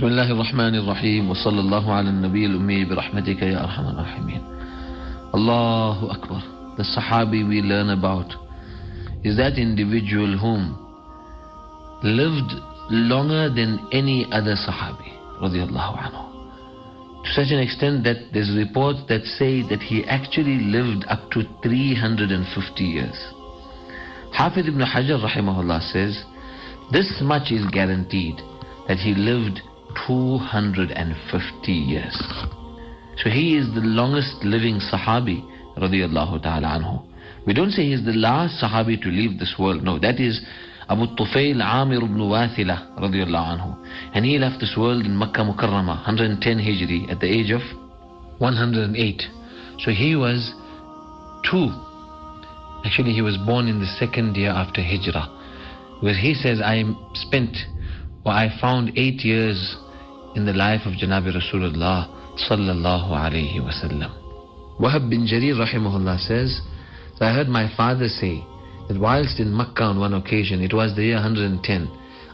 بسم الله الرحمن الرحيم وصلى الله على النبي الأمي برحمتك يا أرحم الراحمين Allahu Akbar The Sahabi we learn about is that individual whom lived longer than any other Sahabi radiallahu anhu to such an extent that there's reports that say that he actually lived up to 350 years. Hafid ibn Hajar rahimahullah says, this much is guaranteed, that he lived 250 years. So he is the longest living Sahabi radiallahu ta'ala anhu. We don't say he's the last Sahabi to leave this world. No, that is Abu Tufail Amir ibn Wathila radiallahu anhu. And he left this world in Makkah Mukarramah, 110 Hijri, at the age of 108. So he was two. Actually, he was born in the second year after Hijrah. Where he says, I spent, or I found eight years in the life of Janabi Rasulullah sallallahu alayhi wasallam. Wahab bin Jarir rahimahullah says, I heard my father say, that whilst in Makkah on one occasion, it was the year 110,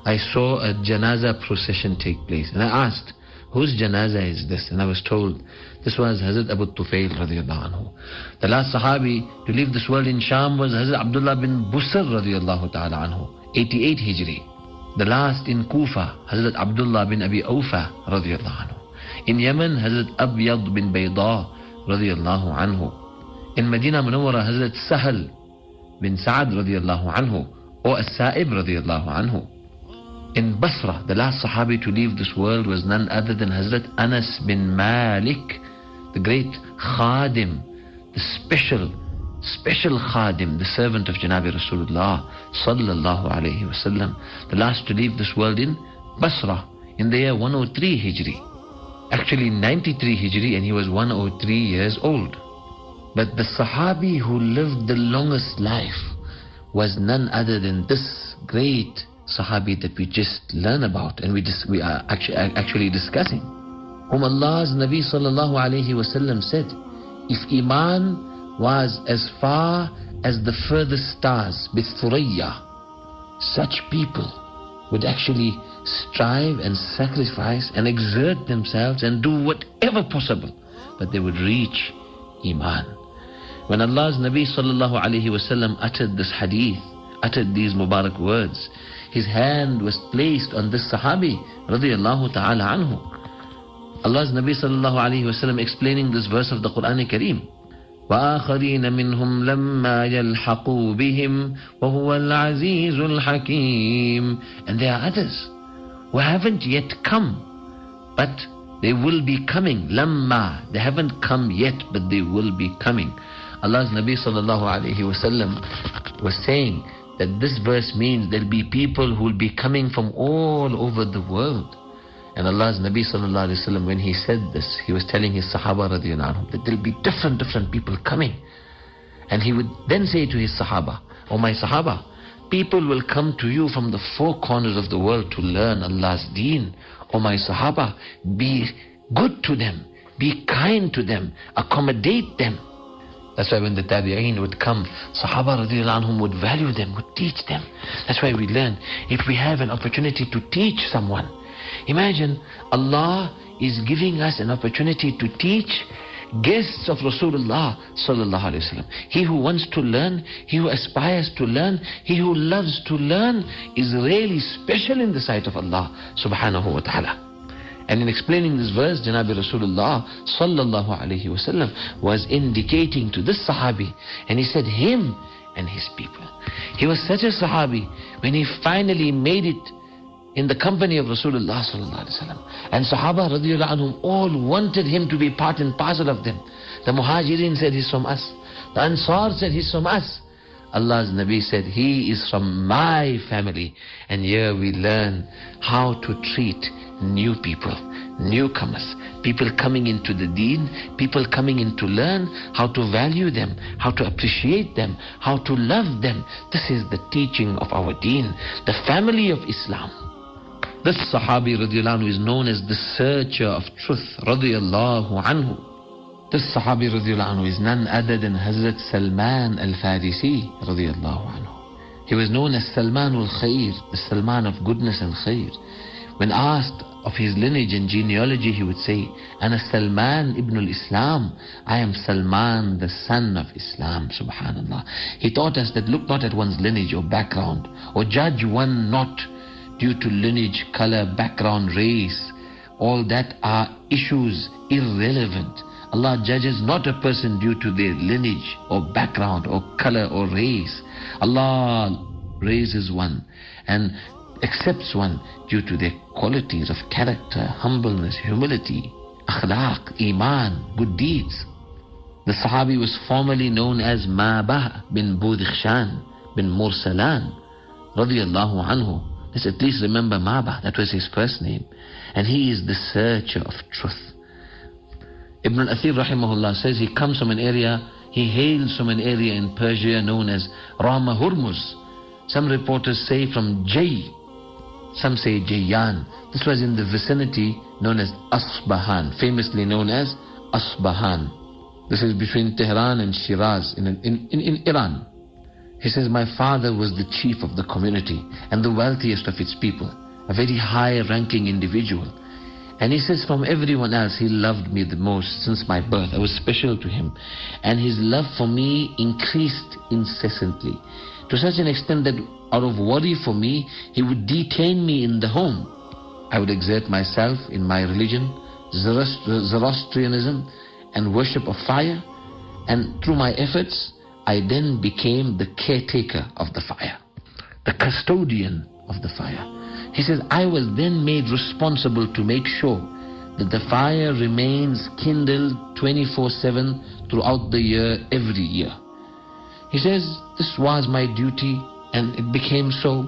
I saw a janaza procession take place. And I asked, whose janaza is this? And I was told, this was Hazrat Abu Tufail radiallahu anhu. The last Sahabi to leave this world in Sham was Hazrat Abdullah bin Busr radiallahu ta'ala anhu, 88 Hijri. The last in Kufa, Hazrat Abdullah bin Abi Awfa radiallahu anhu. In Yemen, Hazrat Abyad bin Bayda radiallahu anhu. In Medina Munawwara, Hazrat Sahal bin Sa'ad radiallahu anhu or As-Sa'ib radiallahu anhu. In Basra, the last Sahabi to leave this world was none other than Hazrat Anas bin Malik, the great Khadim, the special, special Khadim, the servant of Janabi Rasulullah sallallahu alayhi wasallam, the last to leave this world in Basra in the year 103 Hijri. Actually 93 Hijri and he was 103 years old. But the Sahabi who lived the longest life was none other than this great Sahabi that we just learn about and we, just, we are actually, actually discussing. Whom Allah's Nabi sallallahu alayhi wasallam said, if Iman was as far as the furthest stars, bithuriyya, such people would actually strive and sacrifice and exert themselves and do whatever possible, but they would reach Iman. When Allah's Nabi sallallahu alayhi wasallam uttered this hadith, uttered these Mubarak words, his hand was placed on this Sahabi radiallahu ta'ala anhu. Allah's Nabi sallallahu alayhi wasallam explaining this verse of the Quran Kareem. وآخرين منهم لما يلحقوا بهم وهو العزيز الحكيم and there are others who haven't yet come but they will be coming لما they haven't come yet but they will be coming Allah's Nabi sallallahu alayhi wasallam was saying that this verse means there'll be people who will be coming from all over the world. And Allah's Nabi sallallahu when he said this, he was telling his Sahaba radiallahu anhu that there'll be different, different people coming. And he would then say to his Sahaba, Oh my Sahaba, people will come to you from the four corners of the world to learn Allah's deen. Oh my Sahaba, be good to them, be kind to them, accommodate them. That's why when the tabi'een would come, Sahaba anhum would value them, would teach them. That's why we learn, if we have an opportunity to teach someone, imagine Allah is giving us an opportunity to teach guests of Rasulullah sallallahu alaihi wasallam. He who wants to learn, he who aspires to learn, he who loves to learn is really special in the sight of Allah subhanahu wa ta'ala. And in explaining this verse, Janabi Rasulullah sallallahu alayhi wasallam was indicating to this Sahabi, and he said him and his people. He was such a Sahabi when he finally made it in the company of Rasulullah. And Sahaba radiallahu anhum all wanted him to be part and parcel of them. The Muhajirin said he's from us. The Ansar said he's from us. Allah's Nabi said, He is from my family. And here we learn how to treat new people, newcomers, people coming into the deen, people coming in to learn how to value them, how to appreciate them, how to love them. This is the teaching of our deen, the family of Islam. This Sahabi radiallahu anhu is known as the searcher of truth radiallahu anhu. This Sahabi radiallahu is none other than Hazrat Salman al-Farisi. He was known as Salman al-Khair, the Salman of goodness and khair. When asked of his lineage and genealogy, he would say, Ana Salman ibn al-Islam. I am Salman, the son of Islam, subhanallah. He taught us that look not at one's lineage or background, or judge one not due to lineage, color, background, race. All that are issues irrelevant. Allah judges not a person due to their lineage or background or color or race. Allah raises one and accepts one due to their qualities of character, humbleness, humility, akhlaq, iman, good deeds. The Sahabi was formerly known as Mabah bin Budikhshan bin Mursalan radiallahu anhu. Let's at least remember Maba. that was his first name. And he is the searcher of truth. Ibn al-Athir rahimahullah says he comes from an area, he hails from an area in Persia known as Rama Hormuz. Some reporters say from Jay, some say Jayan. This was in the vicinity known as Asbahan, famously known as Asbahan. This is between Tehran and Shiraz in, in, in, in Iran. He says, My father was the chief of the community and the wealthiest of its people, a very high ranking individual. And he says, From everyone else, he loved me the most since my birth. I was special to him. And his love for me increased incessantly to such an extent that out of worry for me, he would detain me in the home. I would exert myself in my religion, Zoroastrianism, and worship of fire. And through my efforts, I then became the caretaker of the fire, the custodian of the fire. He says, I was then made responsible to make sure that the fire remains kindled 24 7 throughout the year, every year. He says, This was my duty, and it became so.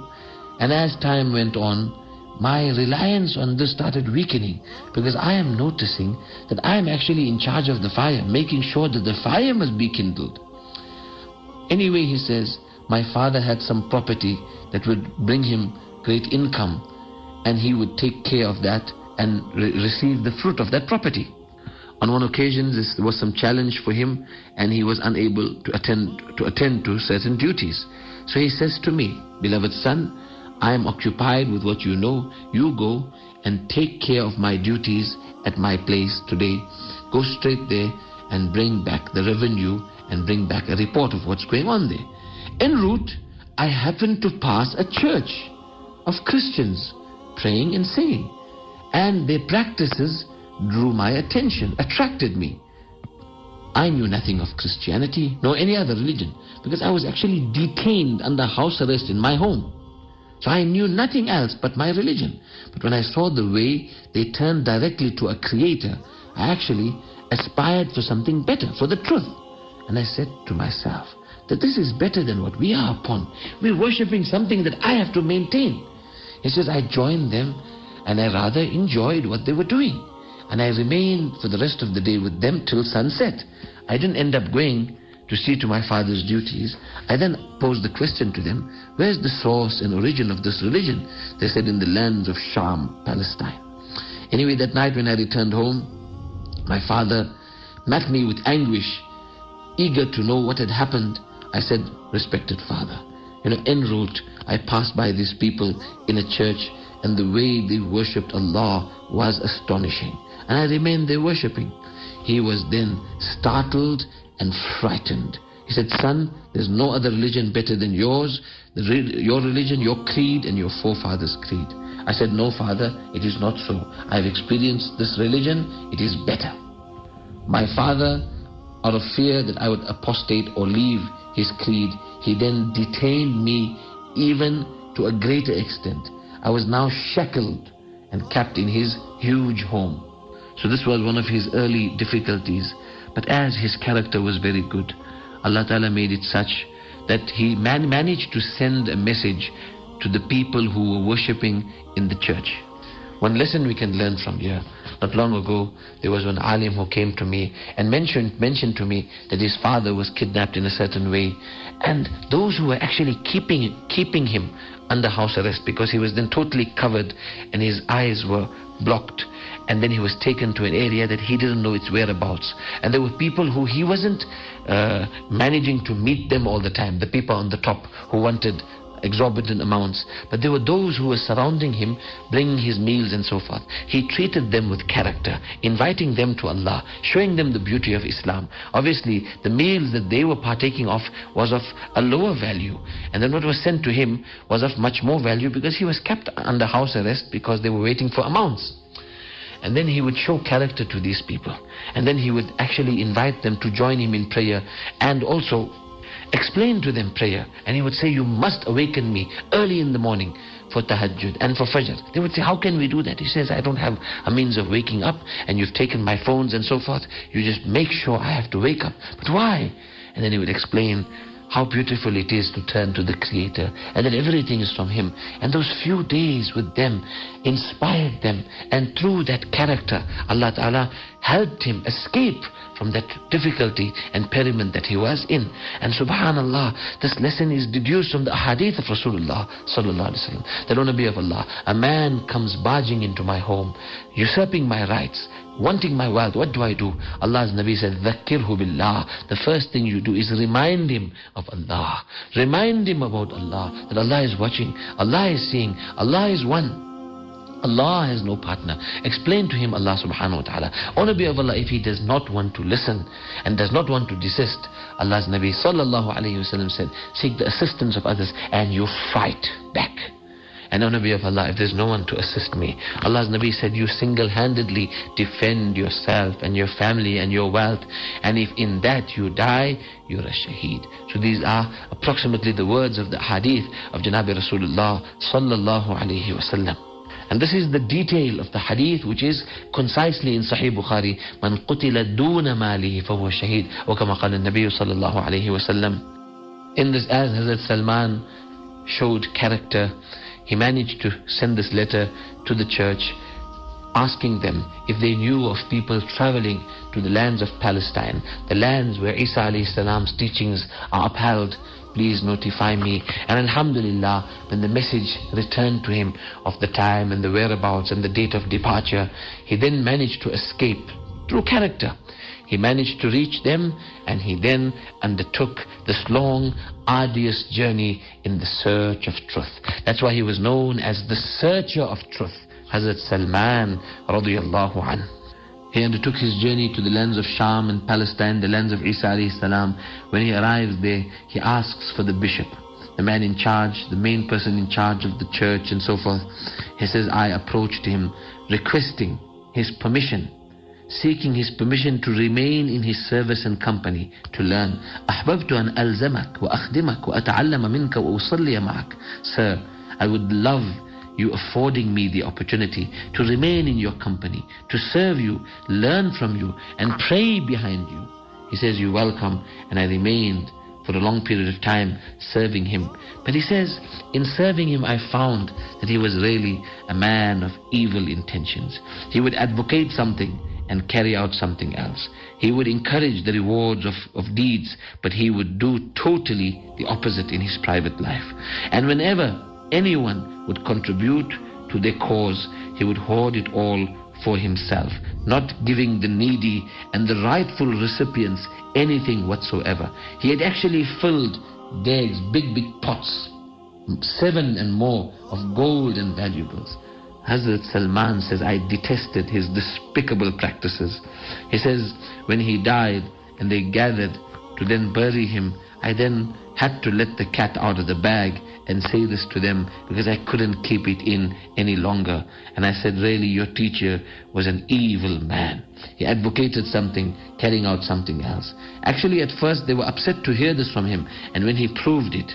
And as time went on, my reliance on this started weakening because I am noticing that I am actually in charge of the fire, making sure that the fire must be kindled. Anyway, he says, my father had some property that would bring him great income, and he would take care of that and re receive the fruit of that property. On one occasion, there was some challenge for him, and he was unable to attend to attend to certain duties. So he says to me, beloved son, I am occupied with what you know. You go and take care of my duties at my place today. Go straight there and bring back the revenue and bring back a report of what's going on there. En route, I happened to pass a church of Christians praying and singing, and their practices drew my attention, attracted me. I knew nothing of Christianity nor any other religion because I was actually detained under house arrest in my home. So I knew nothing else but my religion. But when I saw the way they turned directly to a creator, I actually aspired for something better, for the truth. And I said to myself that this is better than what we are upon. We're worshipping something that I have to maintain. He says, I joined them and I rather enjoyed what they were doing. And I remained for the rest of the day with them till sunset. I didn't end up going to see to my father's duties. I then posed the question to them, where's the source and origin of this religion? They said in the lands of Sham, Palestine. Anyway, that night when I returned home, my father met me with anguish, eager to know what had happened. I said, respected father, you know, en route, I passed by these people in a church and the way they worshipped Allah was astonishing and I remained there worshipping. He was then startled and frightened. He said, Son, there's no other religion better than yours, your religion, your creed, and your forefathers' creed. I said, No, Father, it is not so. I've experienced this religion, it is better. My father, out of fear that I would apostate or leave his creed, he then detained me even to a greater extent. I was now shackled and kept in his huge home. So this was one of his early difficulties. But as his character was very good, Allah Ta'ala made it such that he man managed to send a message to the people who were worshipping in the church. One lesson we can learn from here. Not long ago, there was one alim who came to me and mentioned, mentioned to me that his father was kidnapped in a certain way. And those who were actually keeping, keeping him under house arrest because he was then totally covered and his eyes were blocked and then he was taken to an area that he didn't know its whereabouts. And there were people who he wasn't uh, managing to meet them all the time, the people on the top who wanted exorbitant amounts, but there were those who were surrounding him, bringing his meals and so forth. He treated them with character, inviting them to Allah, showing them the beauty of Islam. Obviously, the meals that they were partaking of was of a lower value, and then what was sent to him was of much more value because he was kept under house arrest because they were waiting for amounts. And then he would show character to these people. And then he would actually invite them to join him in prayer and also explain to them prayer. And he would say, You must awaken me early in the morning for tahajjud and for fajr. They would say, How can we do that? He says, I don't have a means of waking up, and you've taken my phones and so forth. You just make sure I have to wake up. But why? And then he would explain how beautiful it is to turn to the Creator and that everything is from Him. And those few days with them inspired them. And through that character, Allah Ta'ala helped him escape from that difficulty and periment that he was in. And subhanallah, this lesson is deduced from the hadith of Rasulullah sallallahu alaihi wasallam. That on of Allah, a man comes barging into my home, usurping my rights, wanting my wealth, what do I do? Allah's Nabi said, Dhakirhu billah. The first thing you do is remind him of Allah. Remind him about Allah, that Allah is watching, Allah is seeing, Allah is one. Allah has no partner. Explain to him Allah subhanahu wa ta'ala. O Nabi of Allah, if he does not want to listen and does not want to desist, Allah's Nabi sallallahu alayhi wa said, seek the assistance of others and you fight back. And O Nabi of Allah, if there's no one to assist me, Allah's Nabi said, you single-handedly defend yourself and your family and your wealth. And if in that you die, you're a shaheed. So these are approximately the words of the hadith of Janabi Rasulullah sallallahu alayhi wasallam. And this is the detail of the hadith which is concisely in Sahih Bukhari من قتل دون ماله فهو شهيد وكما قال النبي صلى الله عليه وسلم In this as Hazrat Salman showed character he managed to send this letter to the church asking them if they knew of people traveling to the lands of Palestine, the lands where Isa salam's teachings are upheld. Please notify me. And Alhamdulillah, when the message returned to him of the time and the whereabouts and the date of departure, he then managed to escape through character. He managed to reach them and he then undertook this long, arduous journey in the search of truth. That's why he was known as the searcher of truth. Hazrat Salman radiallahu anhu. He undertook his journey to the lands of Sham and Palestine, the lands of Isa salam. When he arrives there, he asks for the bishop, the man in charge, the main person in charge of the church and so forth. He says, I approached him requesting his permission seeking his permission to remain in his service and company to learn أحببت أن ألزمك وأخدمك وأتعلم منك وأصلي معك Sir, I would love you affording me the opportunity to remain in your company, to serve you, learn from you, and pray behind you. He says, You're welcome, and I remained for a long period of time serving him. But he says, in serving him, I found that he was really a man of evil intentions. He would advocate something and carry out something else. He would encourage the rewards of, of deeds, but he would do totally the opposite in his private life. And whenever anyone would contribute to their cause, he would hoard it all for himself, not giving the needy and the rightful recipients anything whatsoever. He had actually filled bags, big, big pots, seven and more of gold and valuables. Hazrat Salman says, I detested his despicable practices. He says, when he died and they gathered to then bury him, I then had to let the cat out of the bag and say this to them because I couldn't keep it in any longer. And I said, really, your teacher was an evil man. He advocated something, carrying out something else. Actually, at first, they were upset to hear this from him. And when he proved it,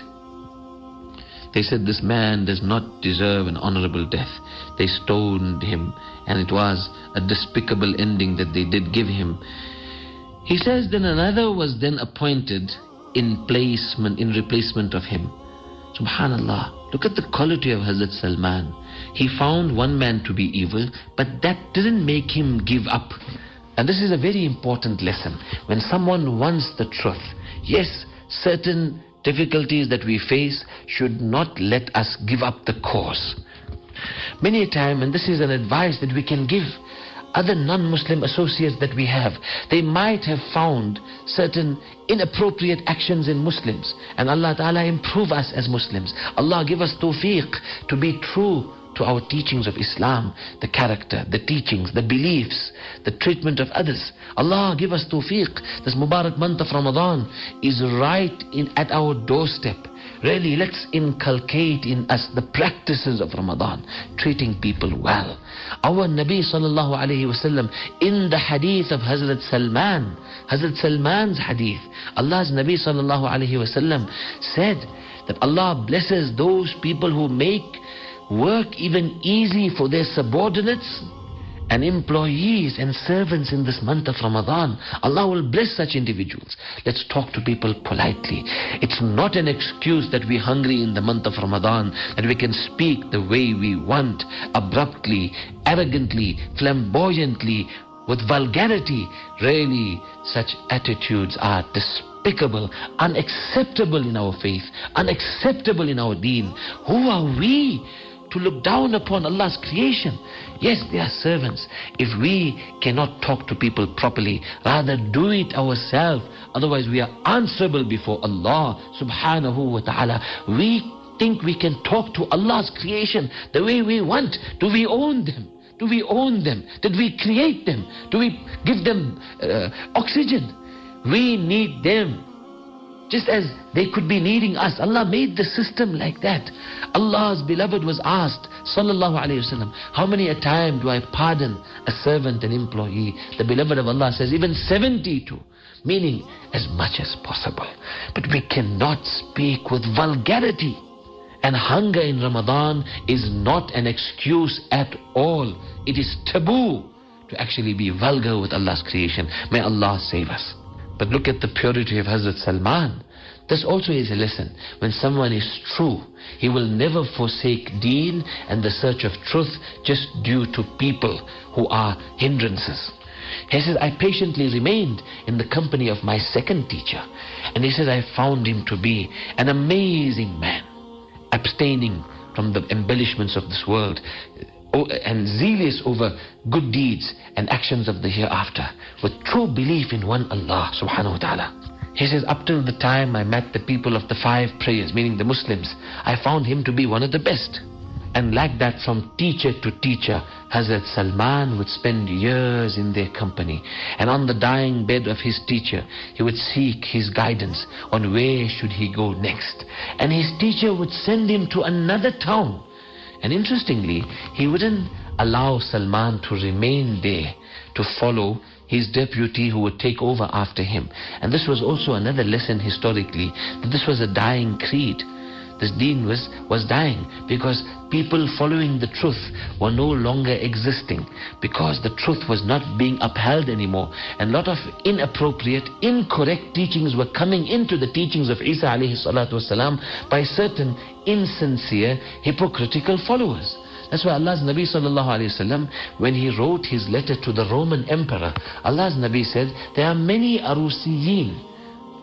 they said, This man does not deserve an honorable death. They stoned him, and it was a despicable ending that they did give him. He says, Then another was then appointed in placement, in replacement of him. Subhanallah. Look at the quality of Hazrat Salman. He found one man to be evil, but that didn't make him give up. And this is a very important lesson. When someone wants the truth, yes, certain difficulties that we face should not let us give up the cause. Many a time, and this is an advice that we can give, other non-Muslim associates that we have, they might have found certain inappropriate actions in Muslims. And Allah Ta'ala improve us as Muslims. Allah give us tawfiq to be true to our teachings of Islam, the character, the teachings, the beliefs, the treatment of others. Allah give us tawfiq. This Mubarak month of Ramadan is right in, at our doorstep. Really, let's inculcate in us the practices of Ramadan, treating people well. Our Nabi sallallahu alayhi wasallam in the hadith of Hazrat Salman, Hazrat Salman's hadith, Allah's Nabi sallallahu alayhi wasallam said that Allah blesses those people who make work even easy for their subordinates and employees and servants in this month of Ramadan. Allah will bless such individuals. Let's talk to people politely. It's not an excuse that we're hungry in the month of Ramadan, that we can speak the way we want, abruptly, arrogantly, flamboyantly, with vulgarity. Really, such attitudes are despicable, unacceptable in our faith, unacceptable in our deen. Who are we? To look down upon Allah's creation. Yes, they are servants. If we cannot talk to people properly, rather do it ourselves. Otherwise, we are answerable before Allah subhanahu wa ta'ala. We think we can talk to Allah's creation the way we want. Do we own them? Do we own them? Did we create them? Do we give them uh, oxygen? We need them. Just as they could be needing us. Allah made the system like that. Allah's beloved was asked, Sallallahu Alaihi Wasallam, how many a time do I pardon a servant, an employee? The beloved of Allah says, even 72. Meaning, as much as possible. But we cannot speak with vulgarity. And hunger in Ramadan is not an excuse at all. It is taboo to actually be vulgar with Allah's creation. May Allah save us. But look at the purity of Hazrat Salman. This also is a lesson. When someone is true, he will never forsake deen and the search of truth just due to people who are hindrances. He says, I patiently remained in the company of my second teacher. And he says, I found him to be an amazing man, abstaining from the embellishments of this world, and zealous over good deeds and actions of the hereafter with true belief in one Allah subhanahu wa ta'ala. He says, up till the time I met the people of the five prayers, meaning the Muslims, I found him to be one of the best. And like that, from teacher to teacher, Hazrat Salman would spend years in their company. And on the dying bed of his teacher, he would seek his guidance on where should he go next. And his teacher would send him to another town and interestingly, he wouldn't allow Salman to remain there to follow his deputy who would take over after him. And this was also another lesson historically that this was a dying creed. This deen was, was dying because people following the truth were no longer existing because the truth was not being upheld anymore. And a lot of inappropriate, incorrect teachings were coming into the teachings of Isa alayhi salatu wasalam by certain insincere, hypocritical followers. That's why Allah's Nabi sallallahu alayhi wasallam, when he wrote his letter to the Roman emperor, Allah's Nabi said, there are many arusiyin,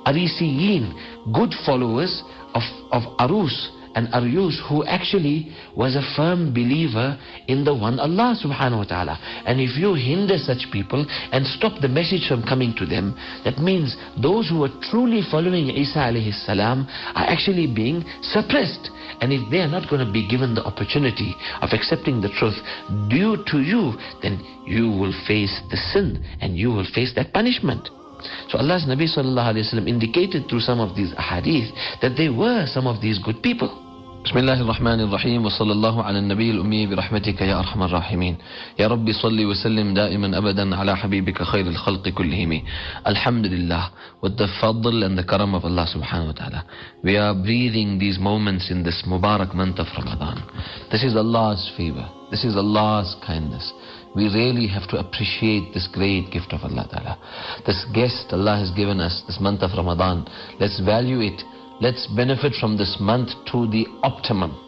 arisiyin, good followers of, of Arus and Arius who actually was a firm believer in the one Allah subhanahu wa ta'ala. And if you hinder such people and stop the message from coming to them, that means those who are truly following Isa alayhi salam are actually being suppressed. And if they are not going to be given the opportunity of accepting the truth due to you, then you will face the sin and you will face that punishment. So Allah's Nabi sallallahu alayhi wa indicated through some of these ahadith that they were some of these good people. بسم الله الرحمن الرحيم وصلى الله على النبي الأمي برحمتك يا أرحم الراحمين يا رب صل وسلم دائما أبدا على حبيبك خير الخلق كلهم الحمد لله with the fadl and the karam of Allah subhanahu wa ta'ala we are breathing these moments in this Mubarak month of Ramadan this is Allah's favor this is Allah's kindness we really have to appreciate this great gift of Allah Ta'ala. This guest Allah has given us, this month of Ramadan. Let's value it. Let's benefit from this month to the optimum.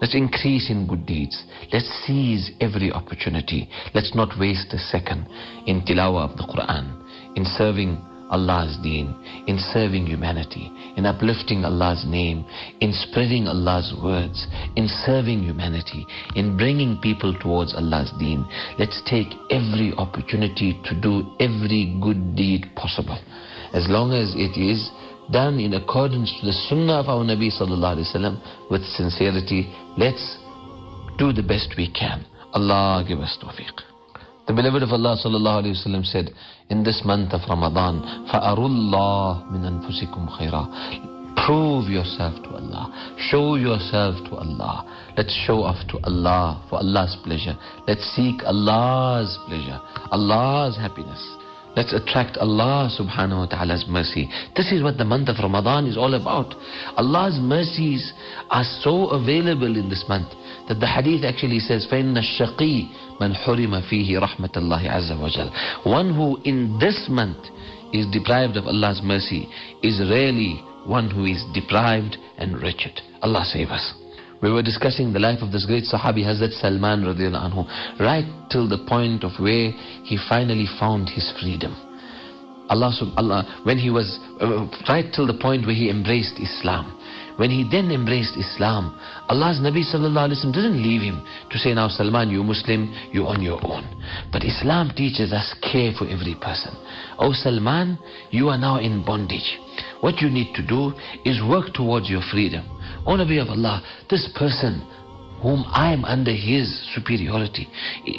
Let's increase in good deeds. Let's seize every opportunity. Let's not waste a second in tilawah of the Quran, in serving Allah's deen, in serving humanity, in uplifting Allah's name, in spreading Allah's words, in serving humanity, in bringing people towards Allah's deen. Let's take every opportunity to do every good deed possible. As long as it is done in accordance to the sunnah of our Nabi sallallahu alaihi wasallam with sincerity, let's do the best we can. Allah give us tawfiq. The beloved of Allah sallallahu alayhi wasallam said, in this month of Ramadan, فَأَرُوا مِنْ أَنفُسِكُمْ خَيْرًا Prove yourself to Allah. Show yourself to Allah. Let's show off to Allah for Allah's pleasure. Let's seek Allah's pleasure, Allah's happiness. Let's attract Allah subhanahu wa ta'ala's mercy. This is what the month of Ramadan is all about. Allah's mercies are so available in this month that the hadith actually says, فَإِنَّ الشَّقِي man hurima fihi rahmatullahi azza wa jal. One who in this month is deprived of Allah's mercy is really one who is deprived and wretched. Allah save us. We were discussing the life of this great Sahabi Hazrat Salman radiallahu anhu right till the point of where he finally found his freedom. Allah, Allah when he was uh, right till the point where he embraced Islam when he then embraced Islam, Allah's Nabi sallallahu alaihi wasallam didn't leave him to say, now Salman, you Muslim, you're on your own. But Islam teaches us care for every person. Oh Salman, you are now in bondage. What you need to do is work towards your freedom. O Nabi of Allah, this person whom I am under his superiority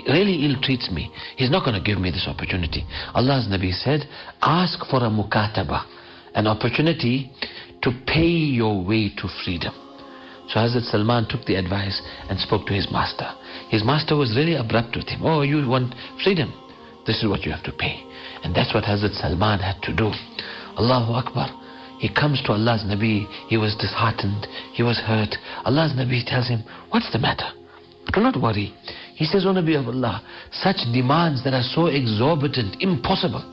really ill treats me. He's not going to give me this opportunity. Allah's Nabi said, ask for a mukataba, an opportunity to pay your way to freedom. So Hazrat Salman took the advice and spoke to his master. His master was really abrupt with him. Oh, you want freedom? This is what you have to pay. And that's what Hazrat Salman had to do. Allahu Akbar. He comes to Allah's Nabi. He was disheartened. He was hurt. Allah's Nabi tells him, What's the matter? Do not worry. He says, O Nabi of Allah, such demands that are so exorbitant, impossible.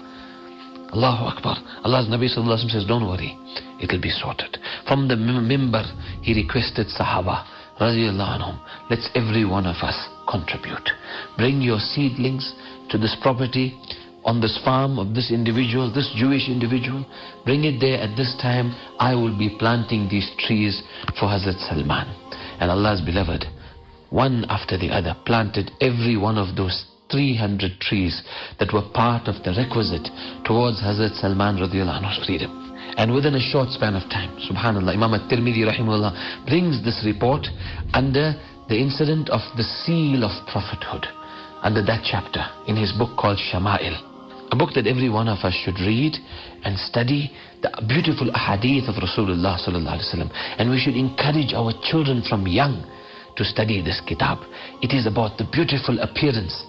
Allahu Akbar. Allah's Nabi says, Don't worry, it'll be sorted. From the mimbar, he requested Sahaba, anhum, let's every one of us contribute. Bring your seedlings to this property, on this farm of this individual, this Jewish individual. Bring it there at this time. I will be planting these trees for Hazrat Salman. And Allah's beloved, one after the other, planted every one of those 300 trees that were part of the requisite towards Hazrat Salman radiallahu anhu's freedom. And within a short span of time, subhanAllah, Imam at-Tirmidhi rahimahullah brings this report under the incident of the seal of prophethood, under that chapter in his book called Shama'il. A book that every one of us should read and study the beautiful ahadith of Rasulullah sallallahu alaihi wasallam. And we should encourage our children from young to study this kitab. It is about the beautiful appearance,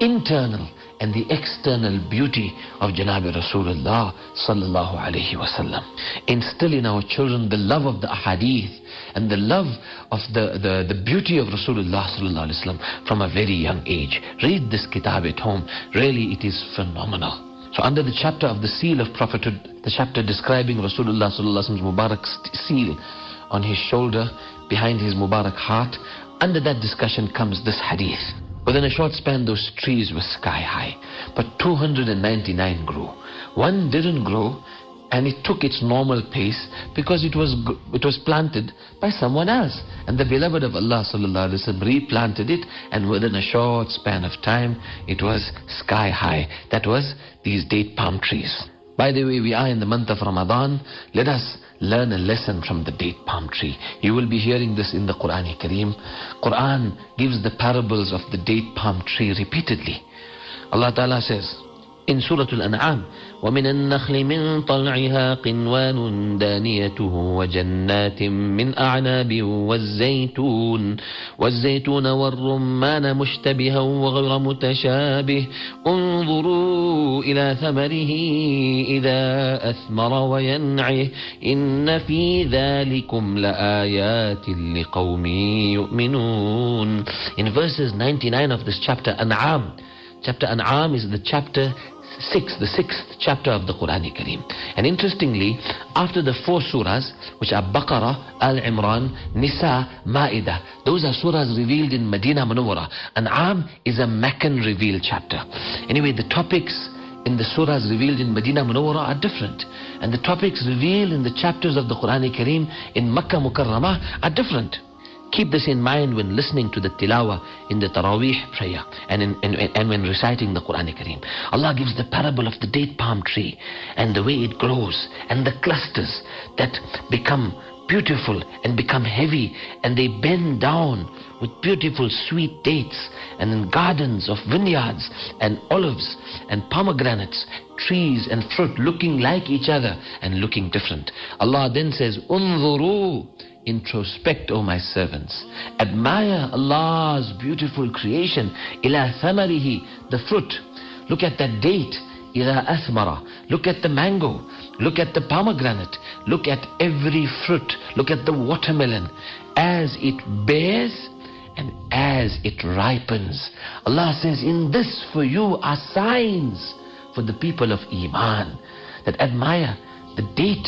internal and the external beauty of Janabi Rasulullah sallallahu alaihi wasallam. Instill in our children the love of the ahadith and the love of the, the, the beauty of Rasulullah sallallahu alaihi wasallam from a very young age. Read this kitab at home. Really, it is phenomenal. So under the chapter of the seal of prophethood, the chapter describing Rasulullah sallallahu wasallam's Mubarak seal on his shoulder, behind his Mubarak heart, under that discussion comes this hadith. Within a short span, those trees were sky high, but 299 grew. One didn't grow, and it took its normal pace because it was it was planted by someone else, and the beloved of Allah sallallahu alaihi wasallam replanted it, and within a short span of time, it was sky high. That was these date palm trees. By the way, we are in the month of Ramadan. Let us learn a lesson from the date palm tree. You will be hearing this in the Quran Kareem. Quran gives the parables of the date palm tree repeatedly. Allah Ta'ala says in Surah Al-An'am, ومن النخل من طلعها قنوان دانيته وجنات من أعناب والزيتون والزيتون والرمان مشتبها وغير متشابه. انظروا إلى ثمره إذا أثمر وينعه. إن في ذلكم لآيات لقوم يؤمنون. In verses 99 of this chapter, An'am, chapter An'am is the chapter 6, the sixth chapter of the Quran Kareem. And interestingly, after the four surahs, which are Baqarah, Al Imran, Nisa, Ma'idah, those are surahs revealed in Medina Munawwara. An'am is a Meccan revealed chapter. Anyway, the topics in the surahs revealed in Medina Munawwara are different. And the topics revealed in the chapters of the Quran Kareem in Makkah Mukarramah are different. Keep this in mind when listening to the tilawa in the Taraweeh prayer and, in, and, and when reciting the Quran Kareem. Allah gives the parable of the date palm tree and the way it grows and the clusters that become beautiful and become heavy and they bend down with beautiful sweet dates and in gardens of vineyards and olives and pomegranates trees and fruit looking like each other and looking different Allah then says unzuru introspect, O my servants. Admire Allah's beautiful creation. Ila thamarihi, the fruit. Look at that date. Ila athmara. Look at the mango. Look at the pomegranate. Look at every fruit. Look at the watermelon. As it bears, and as it ripens, Allah says, In this for you are signs for the people of Iman that admire the date.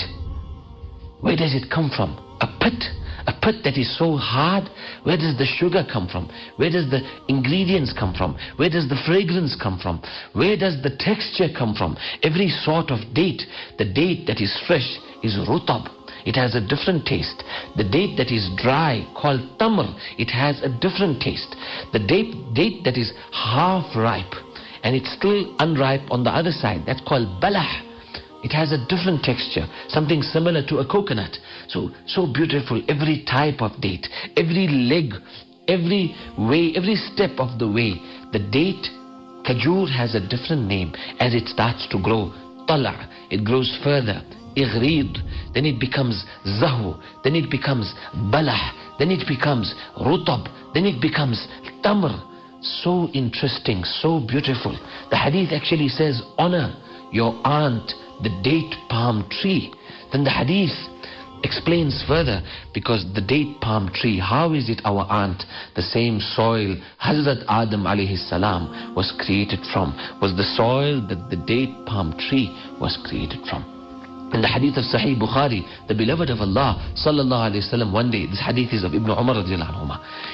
Where does it come from? A pit a pit that is so hard, where does the sugar come from? Where does the ingredients come from? Where does the fragrance come from? Where does the texture come from? Every sort of date, the date that is fresh is rutab. It has a different taste. The date that is dry, called tamr, it has a different taste. The date, date that is half ripe and it's still unripe on the other side, that's called balah. It has a different texture, something similar to a coconut. So, so beautiful, every type of date, every leg, every way, every step of the way. The date, kajur has a different name as it starts to grow. Tala, it grows further. Igrid, then it becomes zahu, then it becomes balah, then it becomes rutab, then it becomes tamr. So interesting, so beautiful. The hadith actually says, honor your aunt the date palm tree. Then the hadith explains further because the date palm tree, how is it our aunt, the same soil Hazrat Adam alayhi salam was created from, was the soil that the date palm tree was created from. In the hadith of Sahih Bukhari, the beloved of Allah sallallahu alayhi wasallam one day, this hadith is of Ibn Umar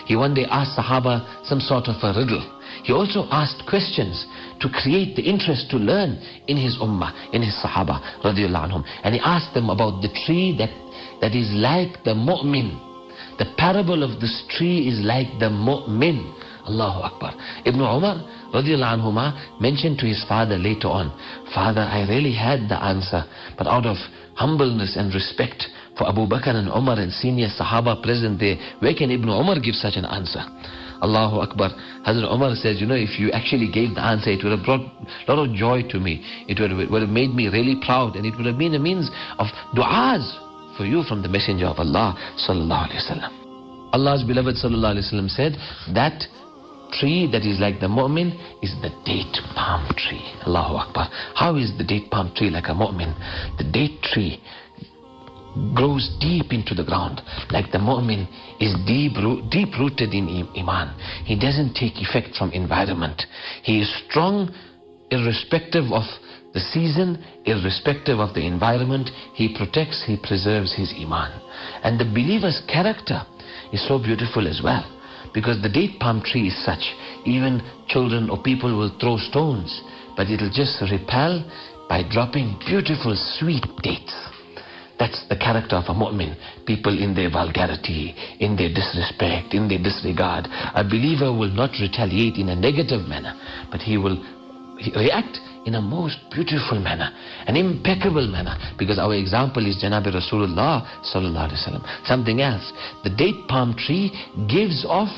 he one day asked Sahaba some sort of a riddle. He also asked questions to create the interest to learn in his ummah, in his Sahaba radiallahu anhum. And he asked them about the tree that, that is like the mu'min. The parable of this tree is like the mu'min. Allahu Akbar. Ibn Umar anhuma mentioned to his father later on, Father, I really had the answer, but out of humbleness and respect for Abu Bakr and Umar and senior Sahaba present there, where can Ibn Umar give such an answer? Allahu Akbar. Hazrat Umar says, you know, if you actually gave the answer, it would have brought a lot of joy to me. It would have, would have made me really proud and it would have been a means of du'as for you from the Messenger of Allah sallallahu alaihi wasallam. Allah's beloved sallallahu alaihi wasallam said that tree that is like the mu'min is the date palm tree. Allahu Akbar. How is the date palm tree like a mu'min? The date tree grows deep into the ground. Like the mu'min is deep, deep rooted in iman. He doesn't take effect from environment. He is strong irrespective of the season irrespective of the environment. He protects he preserves his iman. And the believer's character is so beautiful as well. Because the date palm tree is such. Even children or people will throw stones but it'll just repel by dropping beautiful sweet dates that's the character of a mu'min. People in their vulgarity, in their disrespect, in their disregard. A believer will not retaliate in a negative manner, but he will react in a most beautiful manner, an impeccable manner. Because our example is Janabi Rasulullah sallallahu wasallam. Something else. The date palm tree gives off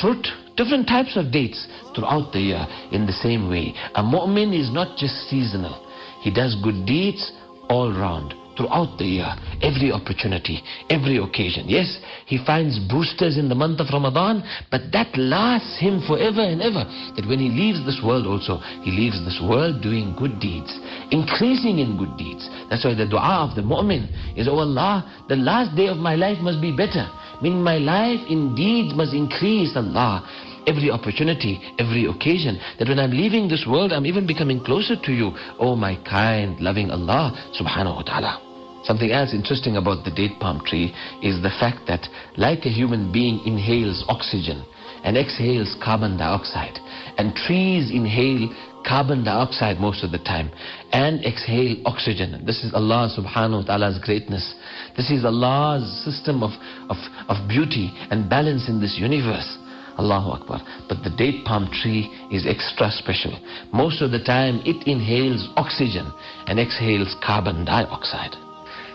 fruit, different types of dates throughout the year in the same way. A mu'min is not just seasonal. He does good deeds all round throughout the year, every opportunity, every occasion. Yes, he finds boosters in the month of Ramadan, but that lasts him forever and ever. That when he leaves this world also, he leaves this world doing good deeds, increasing in good deeds. That's why the dua of the mu'min is, Oh Allah, the last day of my life must be better. Meaning my life in deeds must increase, Allah every opportunity, every occasion. That when I'm leaving this world, I'm even becoming closer to you. Oh my kind, loving Allah subhanahu wa ta'ala. Something else interesting about the date palm tree is the fact that, like a human being inhales oxygen and exhales carbon dioxide, and trees inhale carbon dioxide most of the time and exhale oxygen. This is Allah subhanahu wa ta'ala's greatness. This is Allah's system of, of, of beauty and balance in this universe. Allahu Akbar. But the date palm tree is extra special. Most of the time it inhales oxygen and exhales carbon dioxide.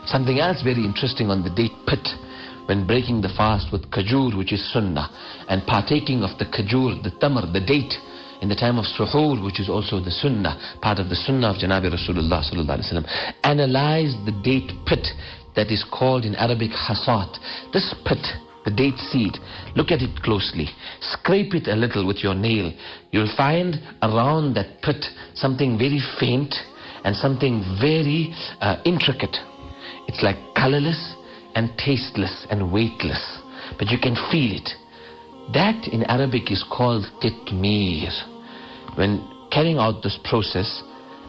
Something else very interesting on the date pit when breaking the fast with kajur, which is sunnah, and partaking of the kajur, the tamar, the date, in the time of suhoor, which is also the sunnah, part of the sunnah of Janabi Rasulullah. Analyze the date pit that is called in Arabic hasat. This pit, the date seed, look at it closely. Scrape it a little with your nail. You'll find around that pit something very faint and something very uh, intricate. It's like colorless and tasteless and weightless, but you can feel it. That in Arabic is called qitmir. When carrying out this process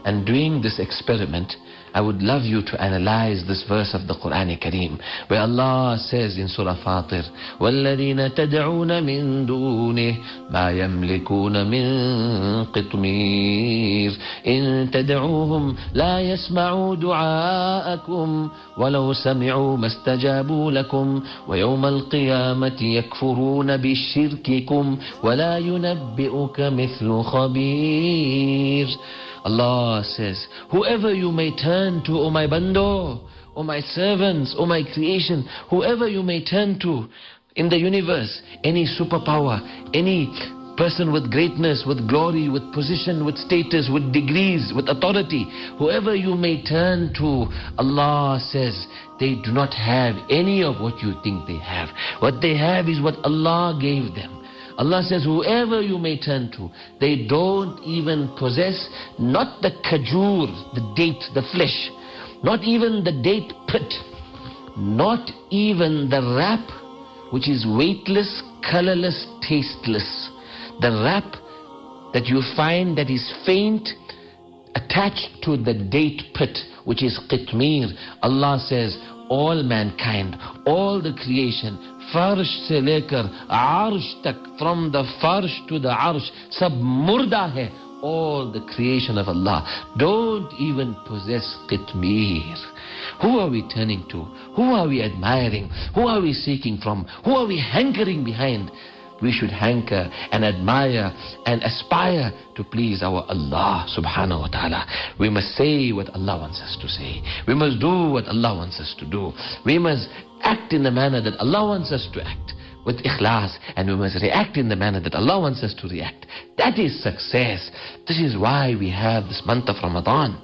and doing this experiment, I would love you to analyze this verse of the Quran Kareem where Allah says in Surah Fatir وَالَّذِينَ تَدْعُونَ مِن دُونِهِ مَا يَمْلِكُونَ مِن قِطْمِيرٍ إِن تَدْعُوهُمْ لَا يَسْمَعُوا دُعَاءَكُمْ وَلَوْ سَمِعُوا مَا اسْتَجَابُوا لَكُمْ وَيَوْمَ الْقِيَامَةِ يَكْفُرُونَ بِشِرْكِكُمْ وَلَا يُنَبِّئُكَ مِثْلُ خَبِيرٍ Allah says, whoever you may turn to, O my bando, O my servants, O my creation, whoever you may turn to in the universe, any superpower, any person with greatness, with glory, with position, with status, with degrees, with authority, whoever you may turn to, Allah says, they do not have any of what you think they have. What they have is what Allah gave them. Allah says, whoever you may turn to, they don't even possess not the kajur, the date, the flesh, not even the date pit, not even the wrap, which is weightless, colorless, tasteless. The wrap that you find that is faint, attached to the date pit, which is qitmir. Allah says, all mankind, all the creation. Farsh se lekar arsh tak, from the farsh to the arsh, sab murda hai, all the creation of Allah. Don't even possess qitmir. Who are we turning to? Who are we admiring? Who are we seeking from? Who are we hankering behind? We should hanker and admire and aspire to please our Allah subhanahu wa ta'ala. We must say what Allah wants us to say. We must do what Allah wants us to do. We must act in the manner that Allah wants us to act with ikhlas and we must react in the manner that Allah wants us to react. That is success. This is why we have this month of Ramadan.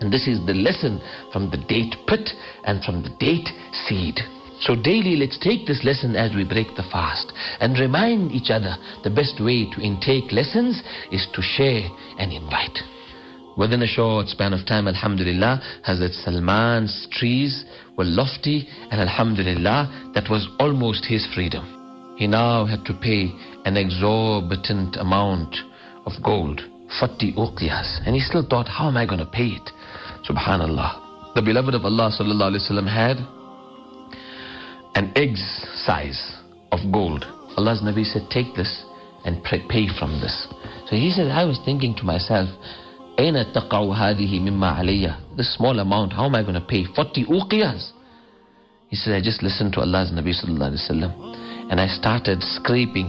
And this is the lesson from the date pit and from the date seed. So daily let's take this lesson as we break the fast and remind each other the best way to intake lessons is to share and invite. Within a short span of time, Alhamdulillah, Hazrat Salman's trees were lofty and Alhamdulillah, that was almost his freedom. He now had to pay an exorbitant amount of gold, 40 uqiyas. And he still thought, how am I going to pay it? Subhanallah. The beloved of Allah sallallahu alaihi wasallam had an egg's size of gold. Allah's Nabi said, take this and pay from this. So he said, I was thinking to myself, أين تقع هذه مما علي This small amount, how am I going to pay? 40 uqiyas. He said, I just listened to Allah's Nabi sallallahu alaihi wasallam and I started scraping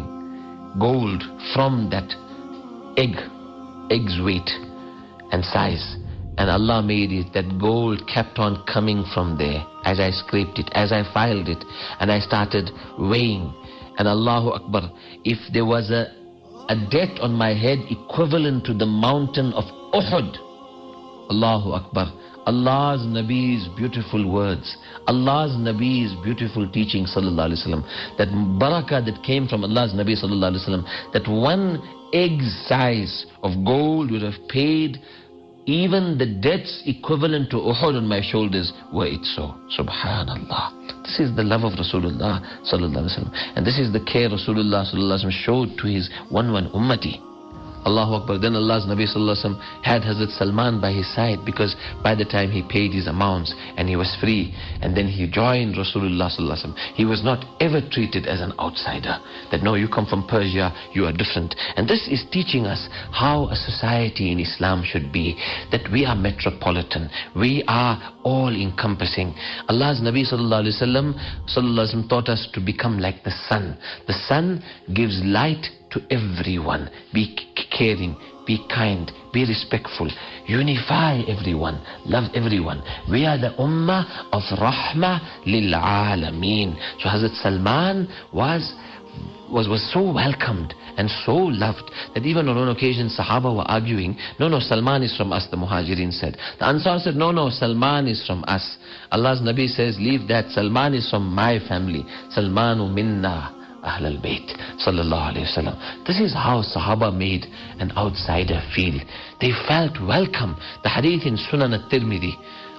gold from that egg, egg's weight and size. And Allah made it that gold kept on coming from there as I scraped it, as I filed it, and I started weighing. And Allahu Akbar, if there was a, a debt on my head equivalent to the mountain of Uhud, Allahu Akbar, Allah's Nabi's beautiful words, Allah's Nabi's beautiful teaching, sallallahu alaihi wasallam, that barakah that came from Allah's Nabi, sallallahu alaihi wasallam, that one egg size of gold would have paid even the debts equivalent to Uhud on my shoulders were it so. Subhanallah. This is the love of Rasulullah sallallahu alaihi wasallam, and this is the care Rasulullah sallallahu alaihi wasallam showed to his one one ummati. Allahu Akbar. Then Allah's Nabi Sallallahu had Hazrat Salman by his side because by the time he paid his amounts and he was free and then he joined Rasulullah Sallallahu he was not ever treated as an outsider. That no, you come from Persia, you are different. And this is teaching us how a society in Islam should be. That we are metropolitan. We are all encompassing. Allah's Nabi Sallallahu Alaihi Wasallam taught us to become like the sun. The sun gives light to everyone. Be caring, be kind, be respectful. Unify everyone, love everyone. We are the ummah of rahmah lil alameen. So Hazrat Salman was was, was so welcomed and so loved that even on one occasion Sahaba were arguing, no, no, Salman is from us, the Muhajirin said. The Ansar said, no, no, Salman is from us. Allah's Nabi says, leave that, Salman is from my family. Salmanu minna. Ahl al-Bayt sallallahu wasallam. This is how Sahaba made an outsider feel. They felt welcome. The hadith in Sunan al-Tirmidhi,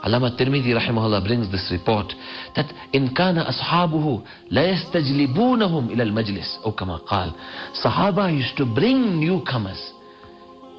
Allama Tirmidhi rahimahullah brings this report that in kana ashabuhu la yastajlibunahum ila al-majlis or kama qal. Sahaba used to bring newcomers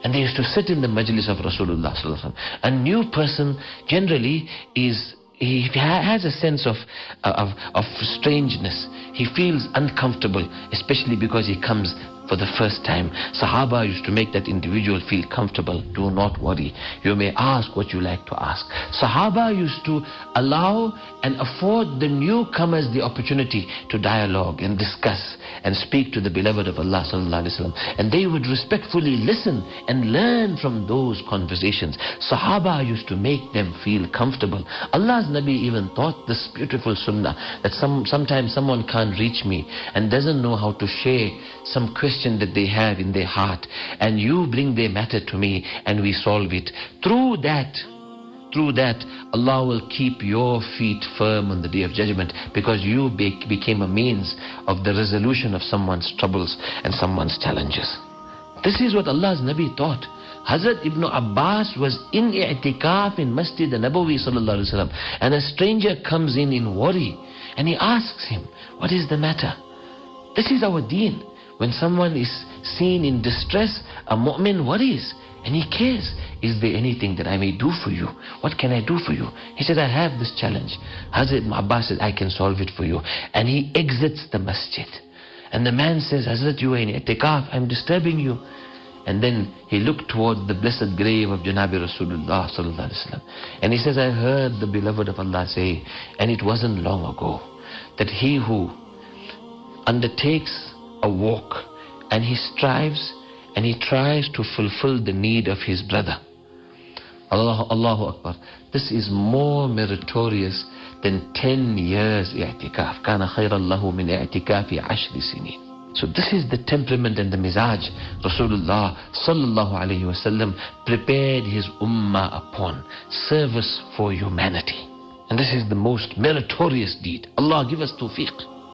and they used to sit in the majlis of Rasulullah sallallahu alaihi wasallam. A new person generally is he has a sense of, uh, of, of strangeness. He feels uncomfortable, especially because he comes for the first time. Sahaba used to make that individual feel comfortable. Do not worry. You may ask what you like to ask. Sahaba used to allow and afford the newcomers the opportunity to dialogue and discuss and speak to the beloved of Allah sallallahu alaihi wasallam. And they would respectfully listen and learn from those conversations. Sahaba used to make them feel comfortable. Allah's Nabi even taught this beautiful sunnah that some, sometimes someone can't reach me and doesn't know how to share some question that they have in their heart and you bring their matter to me and we solve it. Through that, through that, Allah will keep your feet firm on the day of judgment because you be became a means of the resolution of someone's troubles and someone's challenges. This is what Allah's Nabi taught. Hazrat Ibn Abbas was in i'tikaf in Masjid Nabawi sallallahu and a stranger comes in in worry and he asks him, what is the matter? This is our deen. When someone is seen in distress, a mu'min worries and he cares. Is there anything that I may do for you? What can I do for you? He said, I have this challenge. Hazrat Abbas said, I can solve it for you. And he exits the masjid. And the man says, Hazrat, you are in itikaf, I'm disturbing you. And then he looked toward the blessed grave of Janabi Rasulullah sallallahu alaihi wasallam. And he says, I heard the beloved of Allah say, and it wasn't long ago, that he who undertakes a walk and he strives and he tries to fulfill the need of his brother. Allah, Allahu Akbar. This is more meritorious than 10 years i'tikaf. كان خيرا له من اعتكاف عشر سنين. So this is the temperament and the mizaj Rasulullah sallallahu alayhi wasallam prepared his ummah upon. Service for humanity. And this is the most meritorious deed. Allah give us tawfiq.